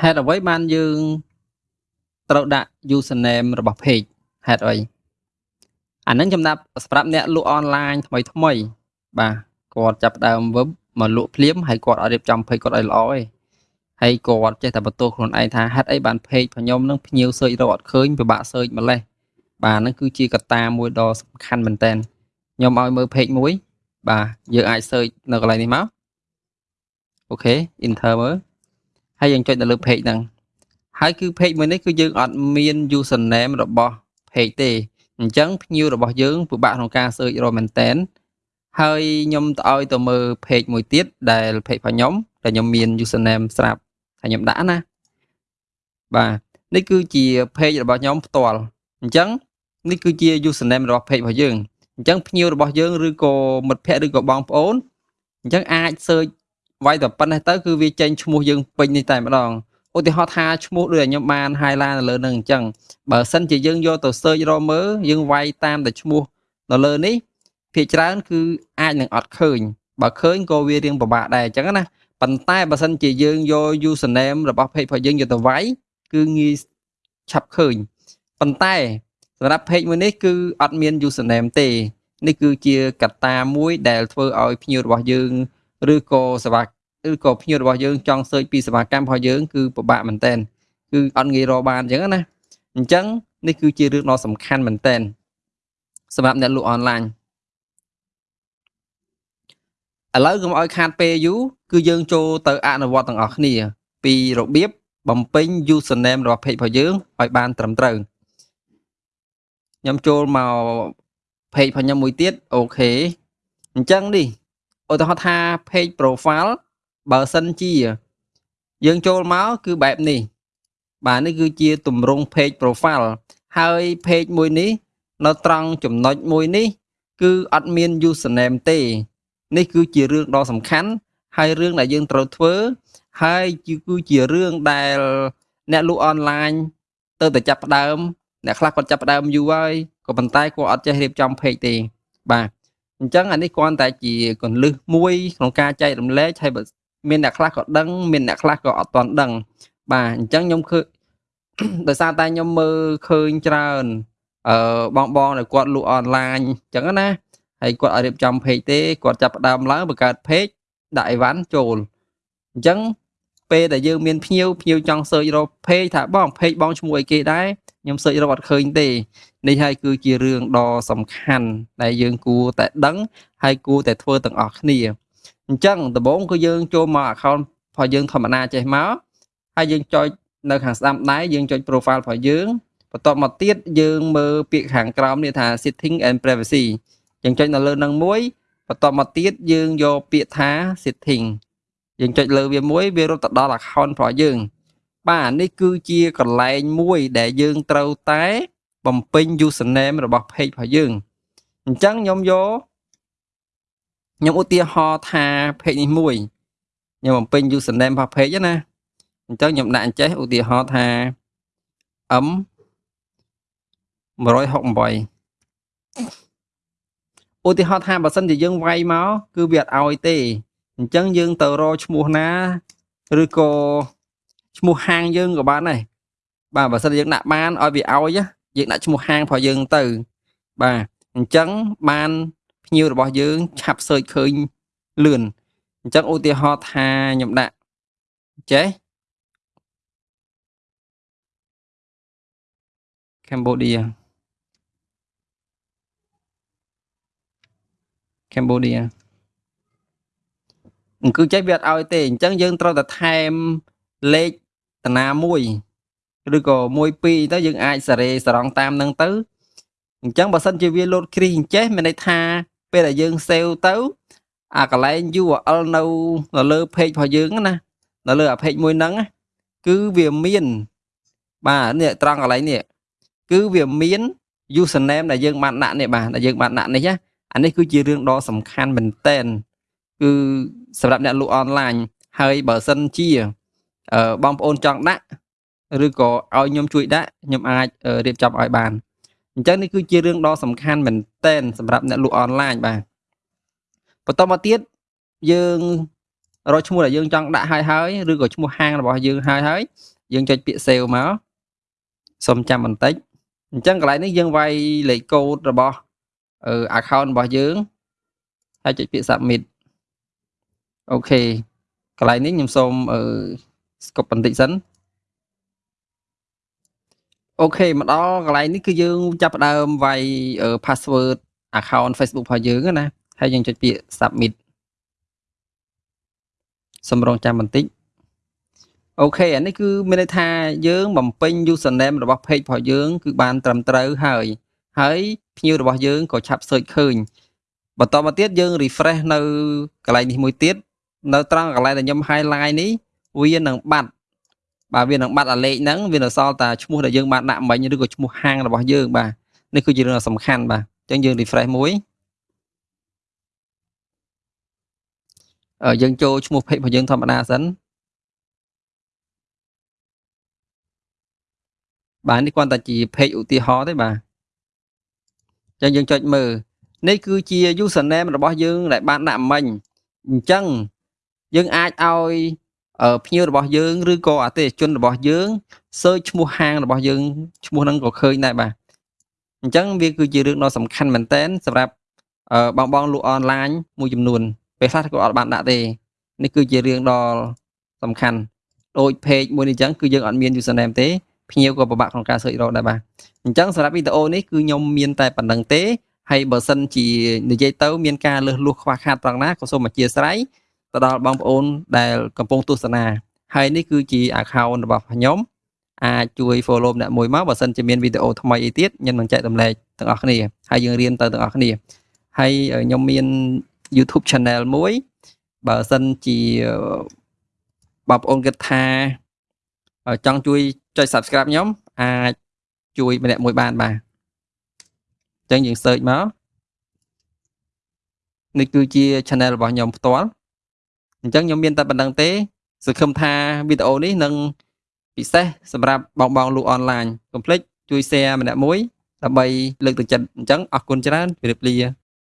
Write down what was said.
ហេតុអ្វីបានយើងត្រូវដាក់ username របស់ page ហេតុអីអានឹងចំណាប់សម្រាប់អ្នកលក់អនឡាញថ្មីថ្មី បាទគាត់ចាប់ដើម web មកលក់ភ្លាមហើយគាត់អត់រៀបចំ page គាត់ឲ្យល្អទេហើយគាត់ចេះតែបន្ទោសខ្លួនឯងថាហេតុអីបាន page របស់ខ្ញុំនឹងភ្ញៀវ search រកអត់ឃើញពិបាក search ម្លេះបាទហ្នឹងគឺជាកត្តាមួយដ៏សំខាន់មែនតើខ្ញុំឲ្យមើល page មួយ បាទយើងអាច search នៅកន្លែងនេះមកអូខេ enter មើល ហើយយើងចុចទៅលើ page ហ្នឹងហើយគឺ page មួយនេះគឺយើងអត់មាន username របស់ page ទេអញ្ចឹងភ្ញៀវរបស់យើងពិបាកក្នុងការ search រកមែនតែនហើយខ្ញុំទៅឲ្យទៅមើល page មួយទៀតដែល page របស់ខ្ញុំដែលខ្ញុំមាន username ស្រាប់ហើយខ្ញុំដាក់ណាបាទនេះគឺជា page របស់ខ្ញុំផ្ទាល់អញ្ចឹងនេះគឺជា username របស់ page របស់យើងអញ្ចឹងភ្ញៀវរបស់យើងឬក៏មិត្តភ័ក្តិឬក៏បងប្អូនអញ្ចឹងអាច search វាយតែប៉ុណ្ណេះទៅគឺវាចេញឈ្មោះយើងពេញនេះតែម្ដងឧទាហរណ៍ថាឈ្មោះដូចខ្ញុំបាន highlight នៅលើនឹងអញ្ចឹងបើសិនជាយើងយកទៅ search រកមើលយើងវាយតាមតែឈ្មោះនៅលើនេះភាគច្រើនគឺអាចនឹងអត់ឃើញបើឃើញក៏វារៀងពិបាកដែរអញ្ចឹងណាប៉ុន្តែបើសិនជាយើងយក username របស់ page របស់យើងយកទៅវាយគឺងាយឆាប់ឃើញប៉ុន្តែសម្រាប់ page មួយនេះគឺអត់មាន username ទេ នេះគឺជាកត្តាមួយដែលធ្វើឲ្យភ្ញៀវរបស់យើង ឬក៏សេវាឬក៏ភ្ញៀវរបស់យើងចង់ search ពីសេវាកម្មរបស់យើងគឺពិបាកមែនតើគឺអត់ងាយរកបានអញ្ចឹងណាអញ្ចឹងនេះគឺជារឿងដ៏សំខាន់មែនតើសម្រាប់អ្នកលក់អនឡាញឥឡូវកុំឲ្យខាតពេលយូរគឺយើងចូលទៅអនុវត្តទាំងអស់គ្នា ពីរបៀបបំពេញ username របស់ page របស់យើងឲ្យបានត្រឹមត្រូវខ្ញុំចូលមក page របស់ខ្ញុំមួយទៀតអូខេអញ្ចឹងនេះ ឧទាហរណ៍ថា page profile បើសិនជា យើងចូលមកគឺបែបនេះ បាទនេះគឺជាទម្រង់ page profile ហើយ page មួយនេះ នៅត្រង់ចំណុចមួយនេះ គឺអត់មាន username ទេ នេះគឺជារឿងដ៏សំខាន់ ហើយរឿងដែលយើងត្រូវធ្វើ ហើយគឺជារឿងដែលអ្នកលក់អនឡាញទៅតែចាប់ផ្ដើមអ្នកខ្លះគាត់ចាប់ផ្ដើមយូរហើយក៏ប៉ុន្តែគាត់អត់ចេះរៀបចំ page ទេបាទ អញ្ចឹងអានេះគ្រាន់តែជាកលឹះមួយក្នុងការចែករំលែកហើយមានអ្នកខ្លះក៏ដឹងមានអ្នកខ្លះក៏អត់ទាន់ដឹង បាទអញ្ចឹងខ្ញុំឃើញដោយសារតែខ្ញុំមើលឃើញច្រើនអឺបងបងដែលគាត់លក់អនឡាញអញ្ចឹងណាហើយគាត់ឲ្យរៀបចំ page ទេគាត់ចាប់ផ្ដើមឡើងបង្កើត page ដាក់អីវ៉ាន់ចូលអញ្ចឹងពេលដែលយើងមានភ្ញៀវភ្ញៀវចង់ search រក page ថាបង page បងឈ្មោះអីគេដែរ ខ្ញុំ search រកអត់ឃើញទេនេះហើយគឺជារឿងដ៏សំខាន់ដែលយើងគួរតែដឹងហើយគួរតែធ្វើទាំងអស់គ្នាអញ្ចឹងដំបូងគឺយើងចូលមក account របស់យើងធម្មតាចេះមកហើយយើងចុចនៅខាងស្ដាំដៃយើងចុច profile របស់យើងបន្ទាប់មកទៀតយើងមើលពាក្យខាងក្រោមនេះថា setting and privacy យើងចុចនៅលើនឹងមួយបន្ទាប់មកទៀតយើងយកពាក្យថា setting យើងចុចលើវាមួយវារត់ទៅដល់ account របស់យើង បាទនេះគឺជាកន្លែងមួយដែលយើងត្រូវតែ បំពេញ username របស់ page របស់យើងអញ្ចឹងខ្ញុំយកខ្ញុំឧទាហរណ៍ថា page នេះមួយខ្ញុំបំពេញ username របស់ page ណាអញ្ចឹងខ្ញុំដាក់អញ្ចេះឧទាហរណ៍ថា m 168ឧទាហរណ៍ថាបើសិនជាយើងវាយមកគឺវាអត់ឲ្យទេអញ្ចឹងយើងទៅរកឈ្មោះណា ឬក៏ ឈ្មោះហាងយើងក៏បានដែរបាទបើសិនយើងដាក់បានឲ្យវាឲ្យយើងដាក់ឈ្មោះហាងរបស់យើងទៅ បាទអញ្ចឹងបានភ្ញៀវរបស់យើងឆាប់សើចឃើញលឿនអញ្ចឹងឧទាហរណ៍ថាខ្ញុំដាក់ចេះ Cambodia Cambodia គឺចេះវាអត់ឲ្យទេអញ្ចឹងយើងត្រូវតែថែមលេខ តាណាមួយឬក៏មួយពីរទៅយើងអាចសារ៉េសរងតាមនឹងទៅអញ្ចឹងបើសិនជាវាលោតគ្រីអញ្ចេះមានន័យថាពេលដែលយើងសេវទៅអាកន្លែង URL នៅនៅលើ page របស់យើងណានៅលើអា page មួយហ្នឹងគឺវាមាន បាទនេះត្រង់កន្លែងនេះគឺវាមាន username ដែលយើងបានដាក់នេះបាទដែលយើងបានដាក់នេះណាអានេះគឺជារឿងដ៏សំខាន់មែនតែនគឺសម្រាប់អ្នកលក់អនឡាញហើយបើសិនជា បងប្អូនចង់ដាក់ឬក៏ឲ្យខ្ញុំជួយដាក់ខ្ញុំអាចរៀបចំឲ្យបានអញ្ចឹងនេះគឺជារឿងដ៏សំខាន់មែនតែនសម្រាប់អ្នកលក់អនឡាញបាទបន្តមកទៀតយើងរកឈ្មោះដែលយើងចង់ដាក់ហើយហើយឬក៏ឈ្មោះហាងរបស់យើងហើយហើយយើងចុចពាក្យ save មកសូមចាំបន្តិចអញ្ចឹងកន្លែងនេះយើងវាយលេខកូដរបស់អឺ account របស់យើងហើយចុចពាក្យ submit អូខេកន្លែងនេះខ្ញុំសូមអឺ ស្កប់បន្តិចសិនអូខេមកដល់កន្លែងនេះគឺយើងចាប់ផ្ដើមវាយ password account Facebook របស់យើងណាហើយយើងចុចពាក្យ submit សម្រងចាំបន្តិចអូខេអានេះគឺមានន័យថាយើងបំពេញ username របស់ page របស់យើង គឺបានត្រឹមត្រូវហើយ ហើយភ្ញៀវរបស់យើងក៏ឆាប់ search ឃើញបន្តមកទៀតយើង refresh នៅកន្លែងនេះមួយទៀតនៅត្រង់កន្លែងដែលខ្ញុំ highlight នេះ វានឹងបាត់បាទវានឹងបាត់អាលេខហ្នឹងវានៅសល់តែឈ្មោះដែលយើងបានដាក់មិញឬក៏ឈ្មោះហាងរបស់យើងបាទនេះគឺជារឿងសំខាន់បាទអញ្ចឹងយើង refresh មួយយើងចូលឈ្មោះ page របស់យើងធម្មតាសិនបាទនេះគ្រាន់តែជា page ឧទាហរណ៍ទេបាទអញ្ចឹងយើងចុចមើលនេះគឺជា username របស់យើងដែលបានដាក់មិញអញ្ចឹងយើងអាចឲ្យ ភ្ញៀវរបស់យើងឬក៏អតិថិជនរបស់យើង search ឈ្មោះហាងរបស់យើងឈ្មោះហ្នឹងក៏ឃើញដែរបាទអញ្ចឹងវាគឺជារឿងដ៏សំខាន់មែនតើសម្រាប់បងបងលក់អនឡាញមួយចំនួនពេលខ្លះក៏អត់បានដាក់ទេនេះគឺជារឿងដ៏សំខាន់ដូច page មួយនេះអញ្ចឹងគឺយើងអត់មាន username ទេភ្ញៀវក៏ពិបាកក្នុងការ search រកដែរបាទអញ្ចឹងសម្រាប់វីដេអូនេះគឺខ្ញុំមានតែប៉ុណ្្នឹងទេហើយបើសិនជានិយាយទៅមានការលើសលួសខ្វះខាតត្រង់ណាក៏សូមអធិស្ឋាន ទៅដល់បងប្អូនដែលកំពុងទស្សនាហើយនេះគឺជា account របស់ខ្ញុំអាចជួយ follow អ្នកមួយមកបើសិនជាមានវីដេអូថ្មីអីទៀតខ្ញុំនឹងចែករំលែកទាំងអស់គ្នាហើយយើងរៀនទៅទាំងអស់គ្នាហើយខ្ញុំមាន YouTube channel មួយបើសិនជាបងប្អូនគិតថាចង់ជួយចុច subscribe ខ្ញុំអាចជួយម្នាក់មួយបានបាទអញ្ចឹងយើង search មកនេះគឺជា channel របស់ខ្ញុំផ្ទាល់ អញ្ចឹងខ្ញុំមានតែប៉ុណ្្នឹងទេសង្ឃឹមថាវីដេអូនេះនឹងពិសេសសម្រាប់បងបងលក់អនឡាញកុំភ្លេចជួយ share ម្នាក់មួយដើម្បីលើកទឹកចិត្តអញ្ចឹងអរគុណច្រើនជម្រាបលា